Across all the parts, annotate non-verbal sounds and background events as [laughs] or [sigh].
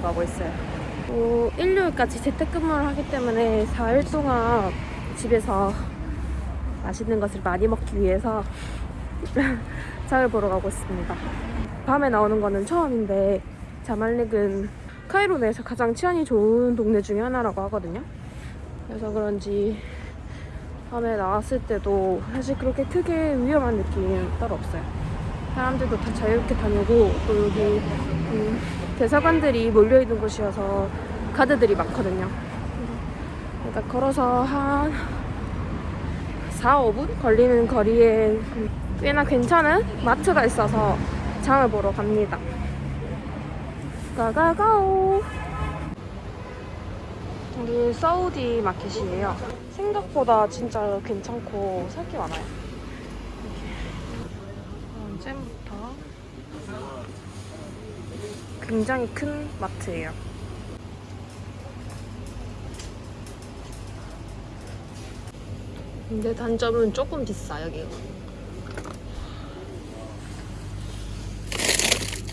가고 있어요. 또 일요일까지 재택근무를 하기 때문에 4일 동안 집에서 맛있는 것을 많이 먹기 위해서 [laughs] 장을 보러 가고 있습니다. 밤에 나오는 거는 처음인데 자말릭은 카이로 내에서 가장 치안이 좋은 동네 중에 하나라고 하거든요. 그래서 그런지 밤에 나왔을 때도 사실 그렇게 크게 위험한 느낌은 따로 없어요. 사람들도 다 자유롭게 다니고 또 여기 음, 대사관들이 몰려있는 곳이어서 가드들이 많거든요. 그러니까 걸어서 한 4, 5분 걸리는 거리에 꽤나 괜찮은 마트가 있어서 장을 보러 갑니다. 가가가오! 여기 사우디 마켓이에요. 생각보다 진짜 괜찮고 살 게 많아요. 이렇게. 잼부터 굉장히 큰 마트예요. 근데 단점은 조금 비싸 여기가.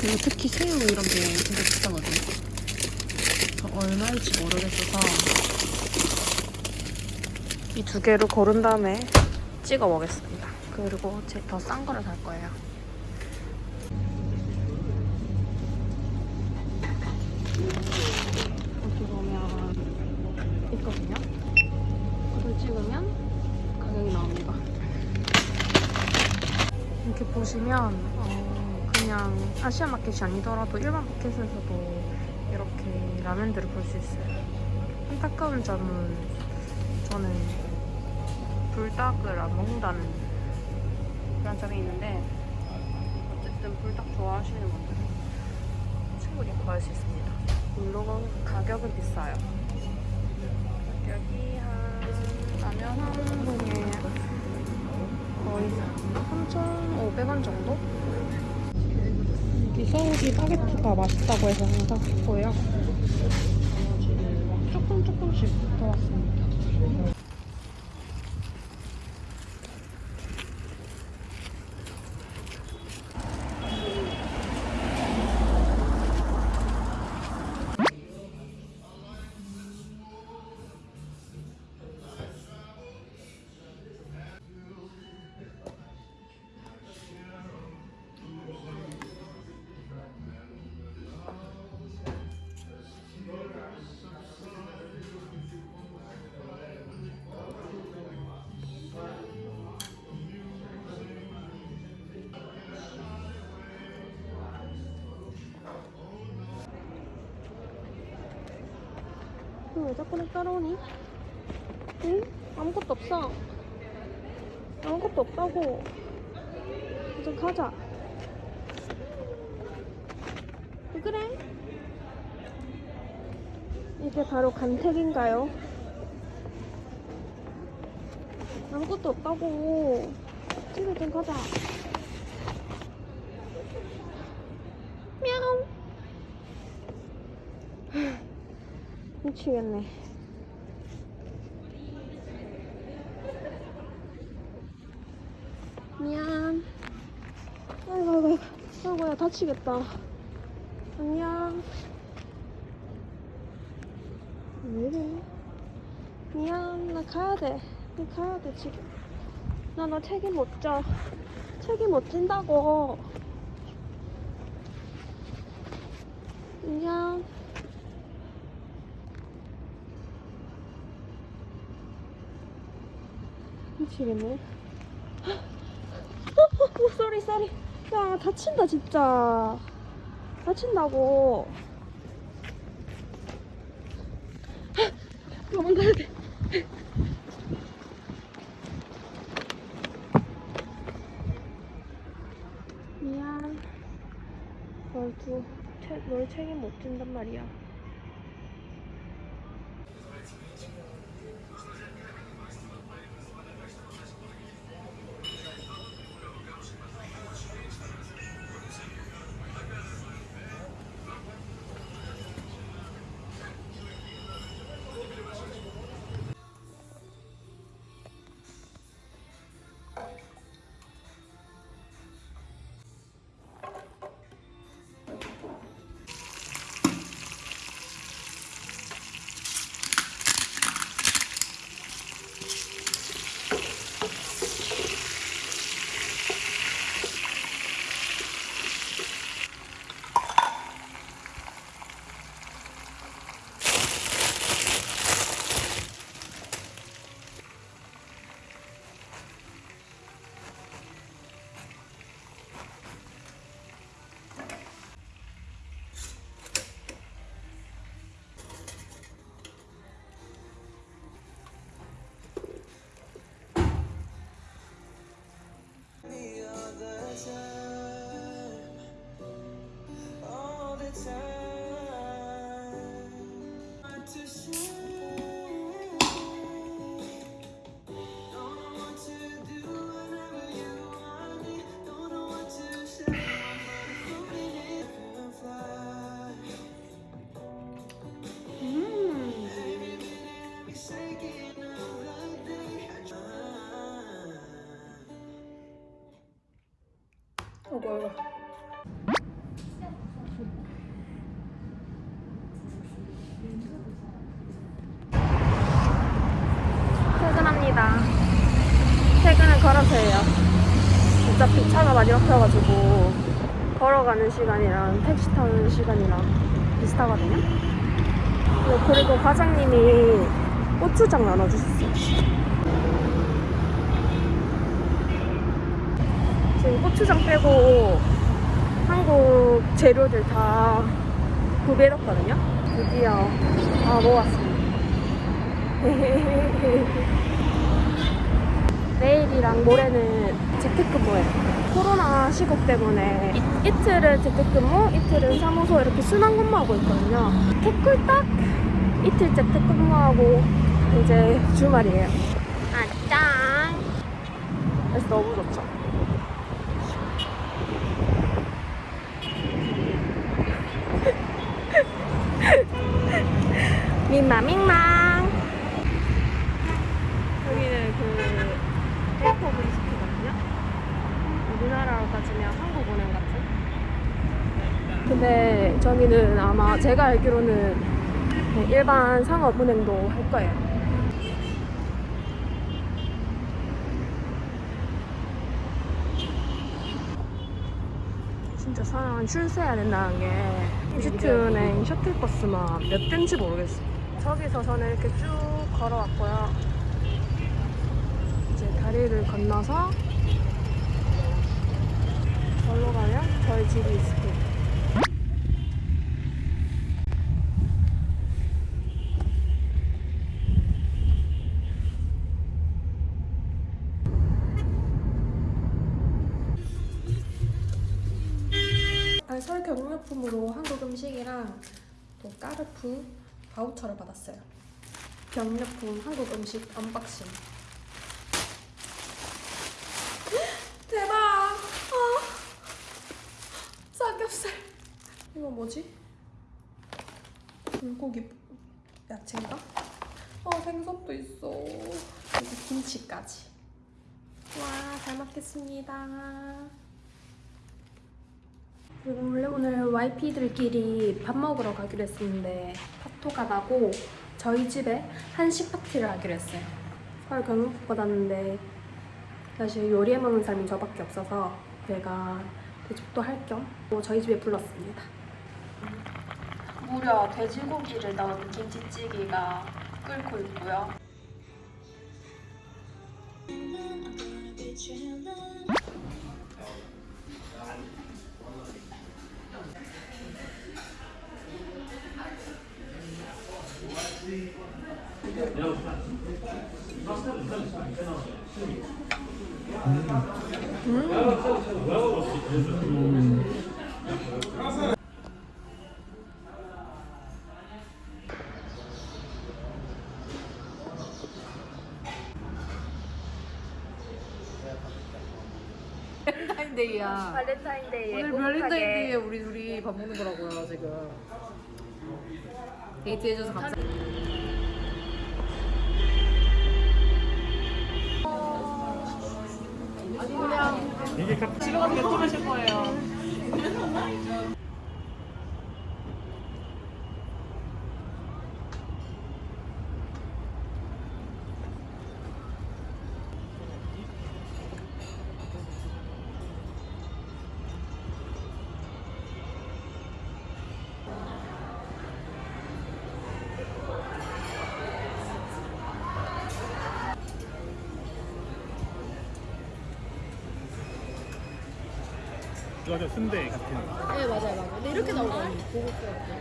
그리고 특히 새우 이런 게 진짜 비싸거든요. 얼마일지 모르겠어서 이 두 개를 고른 다음에 찍어 먹겠습니다. 그리고 제 더 싼 거를 살 거예요. 있거든요. 그걸 찍으면 가격이 나옵니다. 이렇게 보시면 어, 그냥 아시아 마켓이 아니더라도 일반 마켓에서도 이렇게 라면들을 볼 수 있어요. 안타까운 점은 저는 불닭을 안 먹는다는 그런 점이 있는데 어쨌든 불닭 좋아하시는 분들은 충분히 구할 수 있습니다. 물론 가격은 비싸요. 가격이 한 라면 한 봉에 거의 3,500원 정도? 이 서울이 바게트가 맛있다고 해서 항상 샀고요. 조금 조금씩 더 왔습니다. 응, 왜 자꾸 내 따라오니? 응? 아무것도 없어. 아무것도 없다고. 이제 가자. 왜 그래? 이게 바로 간택인가요? 아무것도 없다고. 집에 좀 가자. 미치겠네. 미안. 아이고, 아이고, 아이고. 아이고, 야, 다치겠다. 안녕. 왜 이래? 미안, 나 가야 돼. 나 가야 돼, 지금. 나너 책임 못 져. 책임 못 진다고. 안녕. 미치겠네. [laughs] 어, 쏘리, 쏘리. 야, 다친다, 진짜. 다친다고. [laughs] 도망가야 돼. [laughs] 미안. 널 두, 체, 널 책임 못 진단 말이야. 아이고. 퇴근합니다. 퇴근은 걸어서 해요. 어차피 차가 많이 막혀가지고 걸어가는 시간이랑 택시 타는 시간이랑 비슷하거든요. 어, 그리고 과장님이 고추장 나눠주셨어요. 지금 고추장 빼고 한국 재료들 다 구비해뒀거든요. 드디어 아 먹었습니다. [laughs] 내일이랑 모레는 재택근무예요. 코로나 시국 때문에 이, 이틀은 재택근무, 이틀은 사무소 이렇게 순환 근무하고 있거든요. 개꿀딱 이틀 재택근무하고 이제 주말이에요. 아 짱! 그래서 너무 좋죠. [laughs] 민망 민망. 여기는 그 헬퍼 브리스트거든요? 우리나라로 따지면 한국 은행 같은? 근데 저기는 아마 제가 알기로는 네, 일반 상업은행도 할 거예요 진짜 사람 줄 서야 된다는 게 이집트은행 셔틀버스만 몇 대인지 모르겠어. 저기서 저는 이렇게 쭉 걸어왔고요. 이제 다리를 건너서 절로 가면 저희 집이 있습니 아니, 설 격려품으로 한국 음식이랑 또 까르푸 바우처를 받았어요. 격려품 한국 음식 언박싱. [gasps] 대박! 아, 삼겹살. 이거 뭐지? 불고기 야채인가? 어, 생선도 있어. 여기 김치까지. 와, 잘 먹겠습니다. 원래 오늘 YP들끼리 밥 먹으러 가기로 했었는데 파토가 나고 저희 집에 한식 파티를 하기로 했어요. 헐 경력 받았는데 사실 요리해 먹는 사람이 저밖에 없어서 제가 대접도 할 겸 저희 집에 불렀습니다. 무려 돼지고기를 넣은 김치찌개가 끓고 있고요. 발렌타인데이야. 발렌타인데이에 오늘 발렌타인데이에 우리 둘이 밥 먹는 거라고요 지금. 데이트해줘서 감사. 아니 그냥 집에 가서 이거 저 순대 같은 네 맞아요 맞아요. 근데 이렇게 나오거든요. 고급스럽게.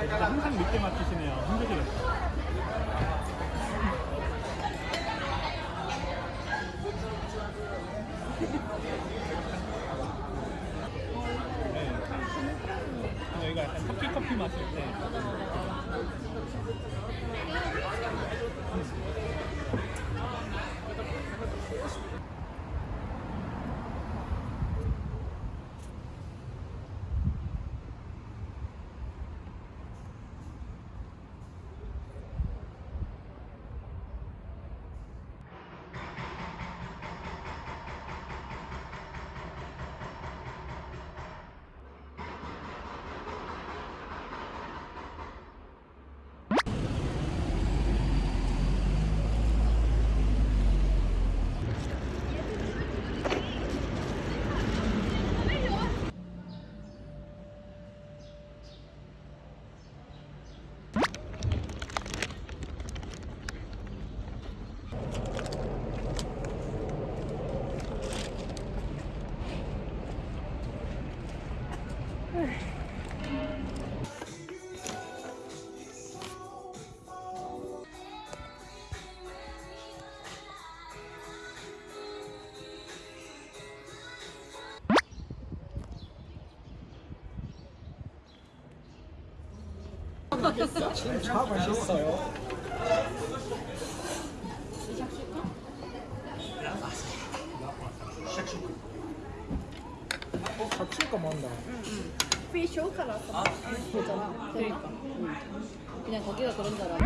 진짜 항상 늦게 맞추시네요 힘드시겠어 차 맛있어요. 어, 잡칠까 만다. 그냥 거기가 그런 줄 알아.